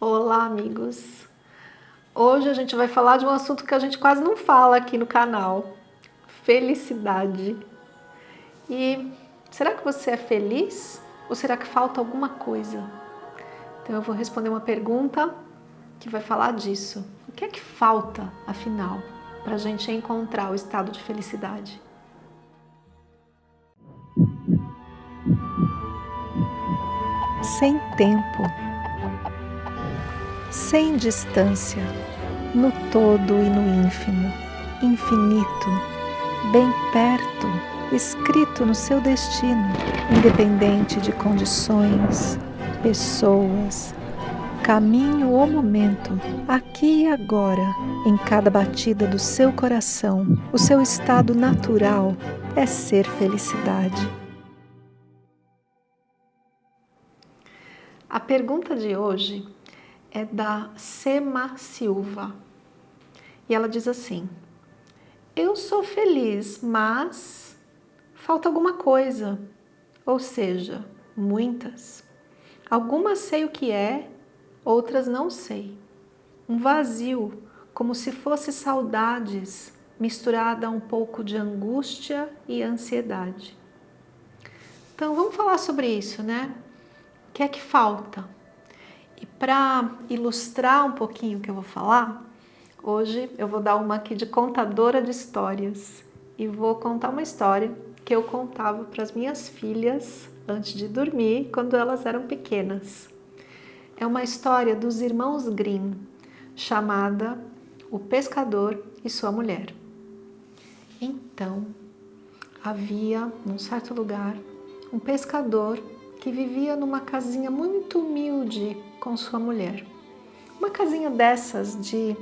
Olá, amigos! Hoje a gente vai falar de um assunto que a gente quase não fala aqui no canal. Felicidade. E será que você é feliz? Ou será que falta alguma coisa? Então eu vou responder uma pergunta que vai falar disso. O que é que falta, afinal, para a gente encontrar o estado de felicidade? Sem tempo sem distância, no todo e no ínfimo, infinito, bem perto, escrito no seu destino, independente de condições, pessoas, caminho ou momento, aqui e agora, em cada batida do seu coração, o seu estado natural é ser felicidade. A pergunta de hoje é da Sema Silva. E ela diz assim, eu sou feliz, mas falta alguma coisa, ou seja, muitas. Algumas sei o que é, outras não sei. Um vazio, como se fosse saudades, misturada a um pouco de angústia e ansiedade. Então vamos falar sobre isso, né? O que é que falta? Para ilustrar um pouquinho o que eu vou falar, hoje eu vou dar uma aqui de contadora de histórias e vou contar uma história que eu contava para as minhas filhas antes de dormir, quando elas eram pequenas. É uma história dos irmãos Grimm, chamada O Pescador e Sua Mulher. Então, havia, num certo lugar, um pescador que vivia numa casinha muito humilde com sua mulher. Uma casinha dessas de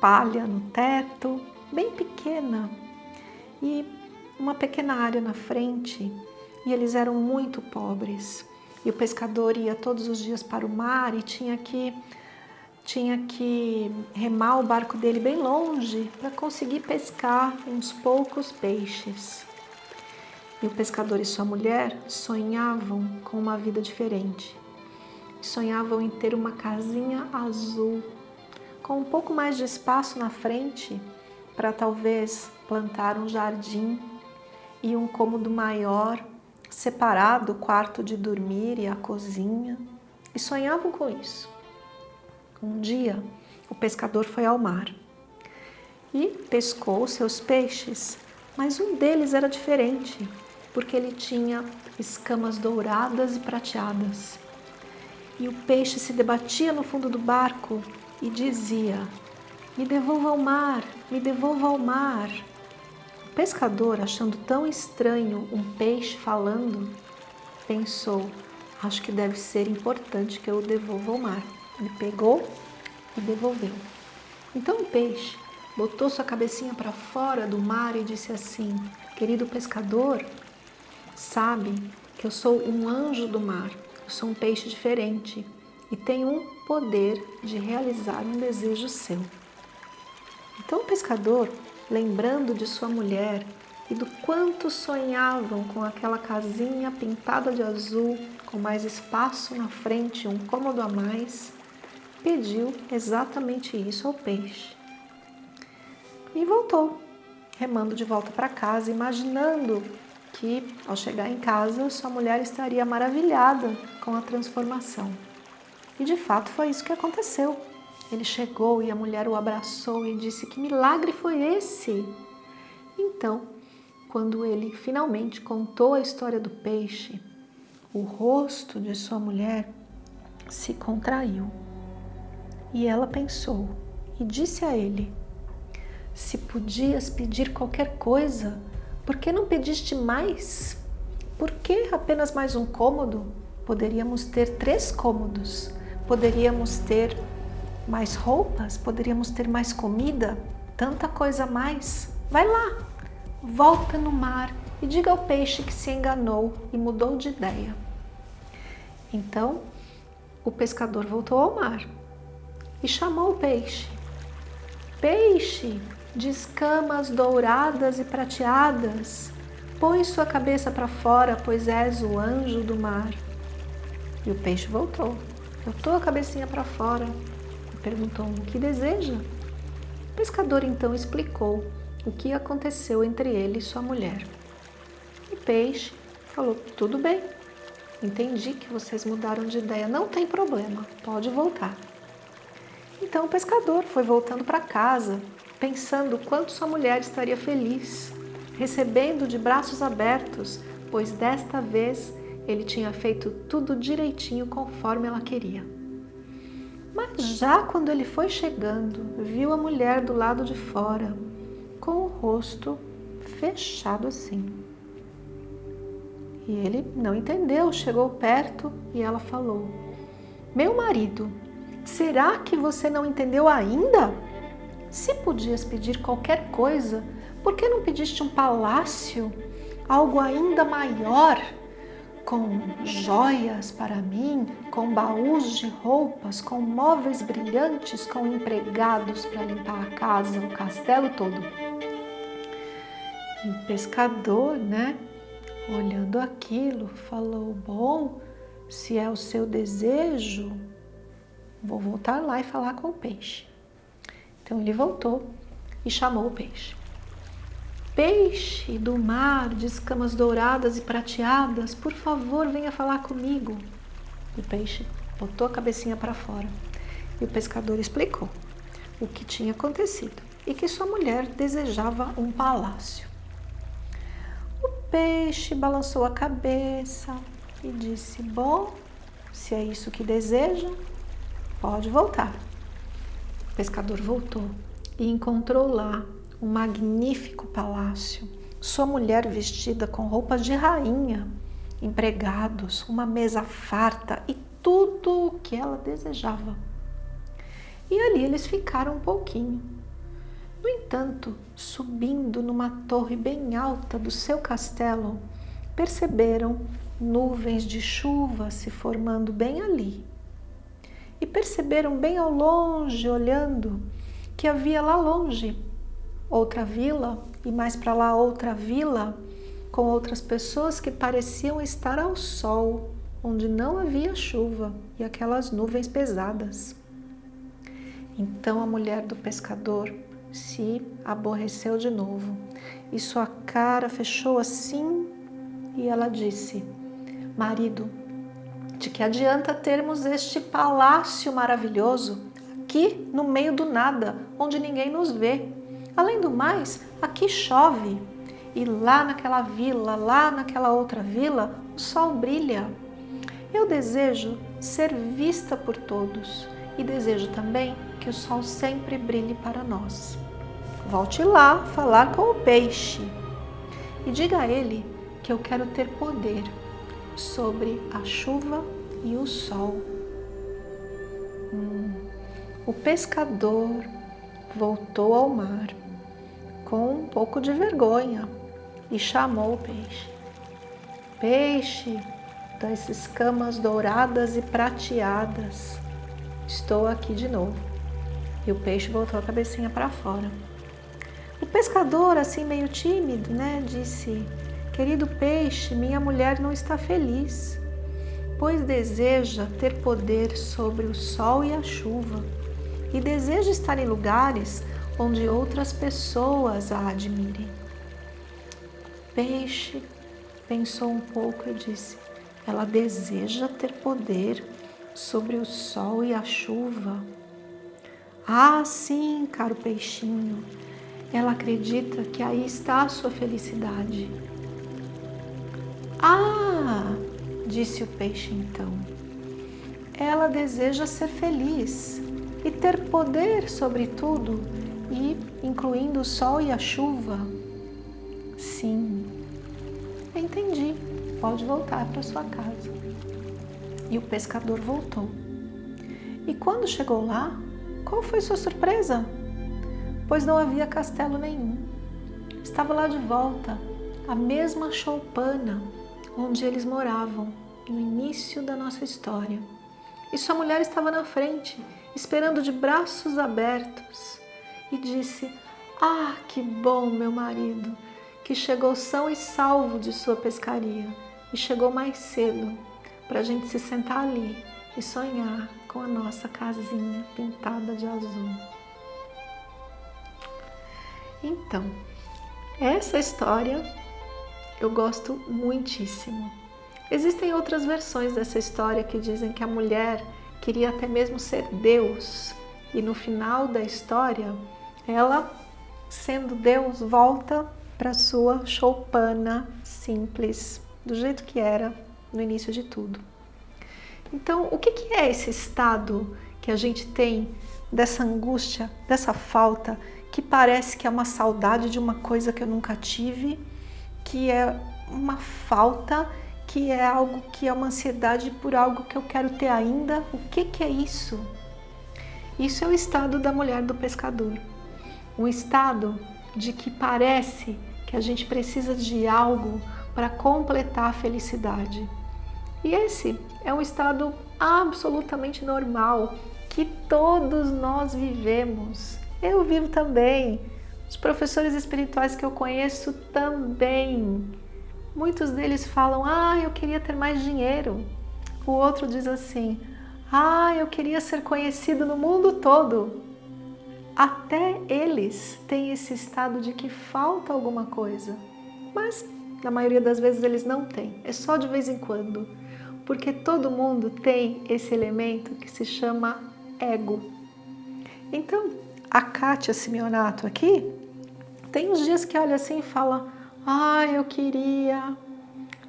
palha no teto, bem pequena, e uma pequena área na frente, e eles eram muito pobres. E o pescador ia todos os dias para o mar e tinha que tinha que remar o barco dele bem longe para conseguir pescar uns poucos peixes. E o pescador e sua mulher sonhavam com uma vida diferente. Sonhavam em ter uma casinha azul, com um pouco mais de espaço na frente para talvez plantar um jardim e um cômodo maior, separado o quarto de dormir e a cozinha. E sonhavam com isso. Um dia, o pescador foi ao mar e pescou seus peixes, mas um deles era diferente porque ele tinha escamas douradas e prateadas. E o peixe se debatia no fundo do barco e dizia, me devolva ao mar, me devolva ao mar. O pescador, achando tão estranho um peixe falando, pensou, acho que deve ser importante que eu o devolva ao mar. Ele pegou e devolveu. Então o peixe botou sua cabecinha para fora do mar e disse assim, querido pescador, sabe que eu sou um anjo do mar, sou um peixe diferente e tenho um poder de realizar um desejo seu. Então o pescador, lembrando de sua mulher e do quanto sonhavam com aquela casinha pintada de azul, com mais espaço na frente, um cômodo a mais, pediu exatamente isso ao peixe. E voltou, remando de volta para casa, imaginando que, ao chegar em casa, sua mulher estaria maravilhada com a transformação. E de fato foi isso que aconteceu. Ele chegou e a mulher o abraçou e disse que milagre foi esse? Então, quando ele finalmente contou a história do peixe, o rosto de sua mulher se contraiu. E ela pensou e disse a ele, se podias pedir qualquer coisa, por que não pediste mais? Por que apenas mais um cômodo? Poderíamos ter três cômodos. Poderíamos ter mais roupas, poderíamos ter mais comida, tanta coisa a mais. Vai lá, volta no mar e diga ao peixe que se enganou e mudou de ideia. Então, o pescador voltou ao mar e chamou o peixe. Peixe, de escamas douradas e prateadas. Põe sua cabeça para fora, pois és o anjo do mar. E o peixe voltou botou a cabecinha para fora e perguntou o que deseja. O pescador então explicou o que aconteceu entre ele e sua mulher. O peixe falou, tudo bem, entendi que vocês mudaram de ideia, não tem problema, pode voltar. Então o pescador foi voltando para casa, pensando quanto sua mulher estaria feliz, recebendo de braços abertos, pois desta vez ele tinha feito tudo direitinho conforme ela queria. Mas já quando ele foi chegando, viu a mulher do lado de fora, com o rosto fechado assim. E ele não entendeu, chegou perto e ela falou: Meu marido, será que você não entendeu ainda? Se podias pedir qualquer coisa, por que não pediste um palácio, algo ainda maior? com joias para mim, com baús de roupas, com móveis brilhantes, com empregados para limpar a casa, o castelo todo. E o pescador, né, olhando aquilo, falou: Bom, se é o seu desejo, vou voltar lá e falar com o peixe. Então ele voltou e chamou o peixe. Peixe do mar de escamas douradas e prateadas, por favor, venha falar comigo. O peixe botou a cabecinha para fora e o pescador explicou o que tinha acontecido e que sua mulher desejava um palácio. O peixe balançou a cabeça e disse: Bom, se é isso que deseja, pode voltar. Pescador voltou e encontrou lá um magnífico palácio, sua mulher vestida com roupas de rainha, empregados, uma mesa farta e tudo o que ela desejava. E ali eles ficaram um pouquinho. No entanto, subindo numa torre bem alta do seu castelo, perceberam nuvens de chuva se formando bem ali. E perceberam bem ao longe, olhando, que havia lá longe outra vila e mais para lá outra vila com outras pessoas que pareciam estar ao sol, onde não havia chuva e aquelas nuvens pesadas. Então a mulher do pescador se aborreceu de novo e sua cara fechou assim e ela disse: Marido, que adianta termos este palácio maravilhoso aqui no meio do nada, onde ninguém nos vê? Além do mais, aqui chove e lá naquela vila, lá naquela outra vila, o sol brilha. Eu desejo ser vista por todos e desejo também que o sol sempre brilhe para nós. Volte lá falar com o peixe e diga a ele que eu quero ter poder sobre a chuva e o sol. Hum. O pescador voltou ao mar com um pouco de vergonha e chamou o peixe. Peixe das escamas douradas e prateadas, estou aqui de novo. E o peixe voltou a cabecinha para fora. O pescador, assim meio tímido, né, disse: Querido peixe, minha mulher não está feliz, pois deseja ter poder sobre o sol e a chuva, e deseja estar em lugares onde outras pessoas a admirem. Peixe pensou um pouco e disse: Ela deseja ter poder sobre o sol e a chuva. Ah, sim, caro peixinho, ela acredita que aí está a sua felicidade. Ah, disse o peixe então, ela deseja ser feliz e ter poder sobre tudo e incluindo o sol e a chuva? Sim. Entendi. Pode voltar para sua casa. E o pescador voltou. E quando chegou lá, qual foi sua surpresa? Pois não havia castelo nenhum. Estava lá de volta a mesma choupana onde eles moravam no início da nossa história. E sua mulher estava na frente, esperando de braços abertos e disse: Ah, que bom, meu marido, que chegou são e salvo de sua pescaria e chegou mais cedo para a gente se sentar ali e sonhar com a nossa casinha pintada de azul. Então, essa história eu gosto muitíssimo. Existem outras versões dessa história que dizem que a mulher queria até mesmo ser Deus e no final da história ela, sendo Deus, volta para sua choupana simples, do jeito que era no início de tudo. Então, o que é esse estado que a gente tem dessa angústia, dessa falta, que parece que é uma saudade de uma coisa que eu nunca tive, que é uma falta, que é algo que é uma ansiedade por algo que eu quero ter ainda? O que, que é isso? Isso é o estado da mulher do pescador. Um estado de que parece que a gente precisa de algo para completar a felicidade. E esse é um estado absolutamente normal que todos nós vivemos. Eu vivo também. Os professores espirituais que eu conheço também. Muitos deles falam: "Ah, eu queria ter mais dinheiro". O outro diz assim: "Ah, eu queria ser conhecido no mundo todo". Até eles têm esse estado de que falta alguma coisa. Mas na maioria das vezes eles não têm. É só de vez em quando porque todo mundo tem esse elemento que se chama ego. Então, a Kátia Simeonato aqui, tem uns dias que olha assim e fala, ah, eu queria,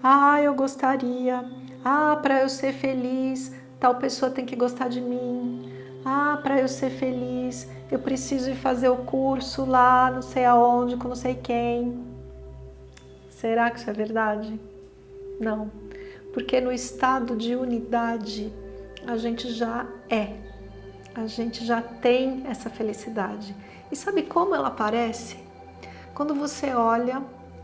ah, eu gostaria, ah, para eu ser feliz, tal pessoa tem que gostar de mim, ah, para eu ser feliz, eu preciso ir fazer o curso lá, não sei aonde, com não sei quem. Será que isso é verdade? Não porque no estado de unidade a gente já é, a gente já tem essa felicidade. E sabe como ela aparece? Quando você olha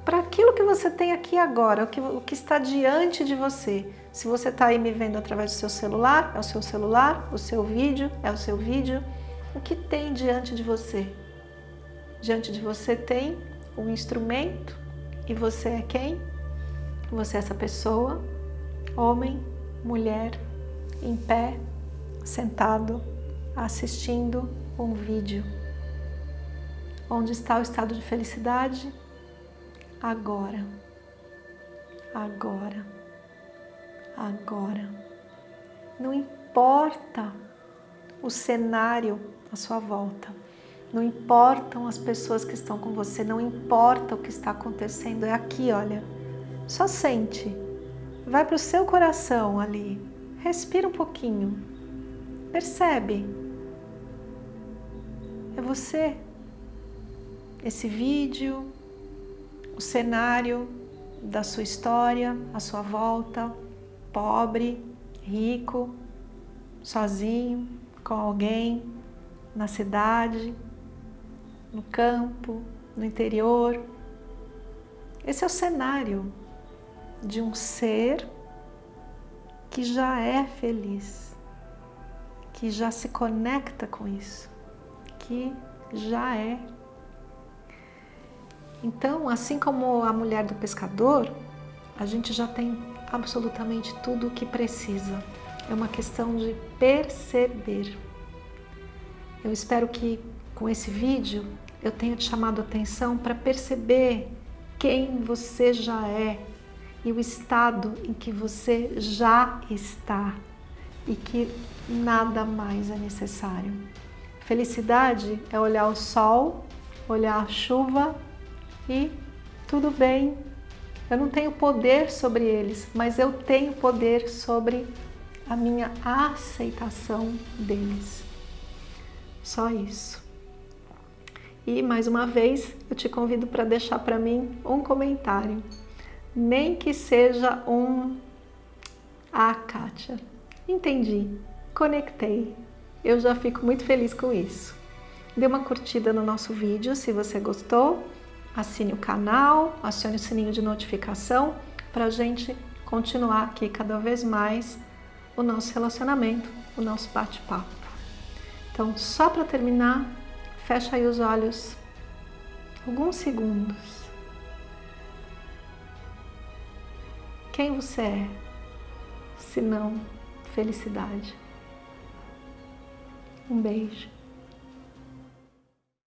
para aquilo que você tem aqui agora, o que, o que está diante de você. Se você está aí me vendo através do seu celular, é o seu celular, o seu vídeo, é o seu vídeo. O que tem diante de você? Diante de você tem um instrumento e você é quem? Você é essa pessoa homem, mulher, em pé, sentado, assistindo um vídeo. Onde está o estado de felicidade? Agora. Agora. Agora. Não importa o cenário à sua volta. Não importam as pessoas que estão com você, não importa o que está acontecendo, é aqui, olha. Só sente Vai para o seu coração ali. Respira um pouquinho. Percebe. É você. Esse vídeo, o cenário da sua história, a sua volta, pobre, rico, sozinho, com alguém, na cidade, no campo, no interior. Esse é o cenário de um ser que já é feliz, que já se conecta com isso, que já é. Então, assim como a mulher do pescador, a gente já tem absolutamente tudo o que precisa. É uma questão de perceber. Eu espero que com esse vídeo eu tenha te chamado a atenção para perceber quem você já é, e o estado em que você já está e que nada mais é necessário. Felicidade é olhar o sol, olhar a chuva e tudo bem. Eu não tenho poder sobre eles, mas eu tenho poder sobre a minha aceitação deles. Só isso. E mais uma vez eu te convido para deixar para mim um comentário nem que seja um Ah, Kátia, entendi, conectei. Eu já fico muito feliz com isso. Dê uma curtida no nosso vídeo se você gostou, assine o canal, acione o sininho de notificação para a gente continuar aqui cada vez mais o nosso relacionamento, o nosso bate-papo. Então, só para terminar, fecha aí os olhos alguns segundos. quem você é, se não felicidade. Um beijo.